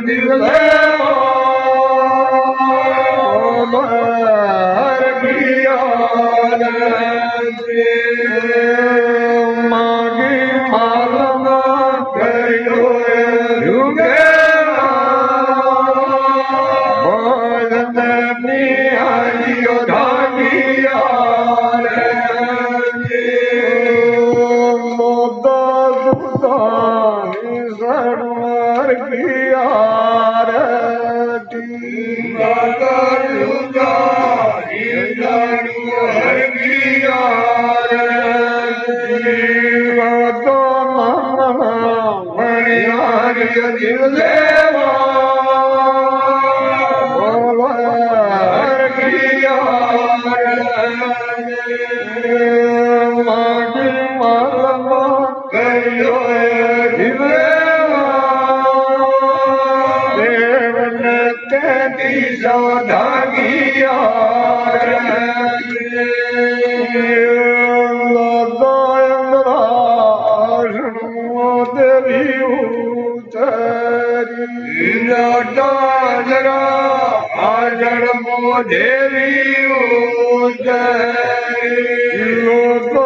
دير बाब मरिया देवी लो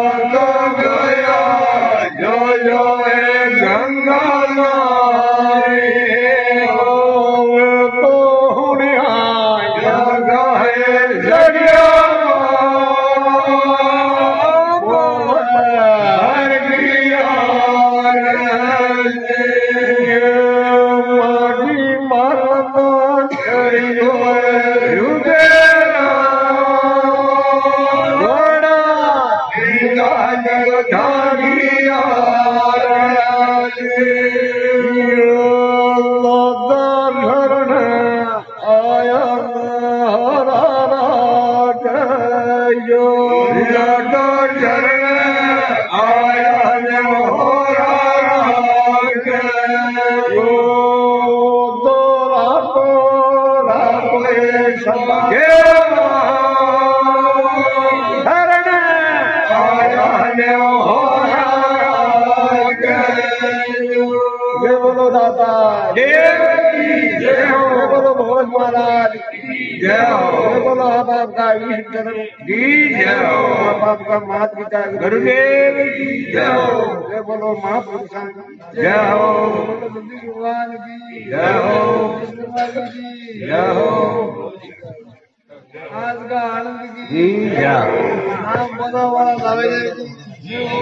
رو महाराज जय हो। बोलो बाप का वीर चरण जी जय हो। बाप का मात पिता गुरुदेव जी जय हो बोलो महापुरुष जय हो। भगवान की जय हो। जय हो। आज का आनंद की जी जय हम बोलो वाला लावे जी हो।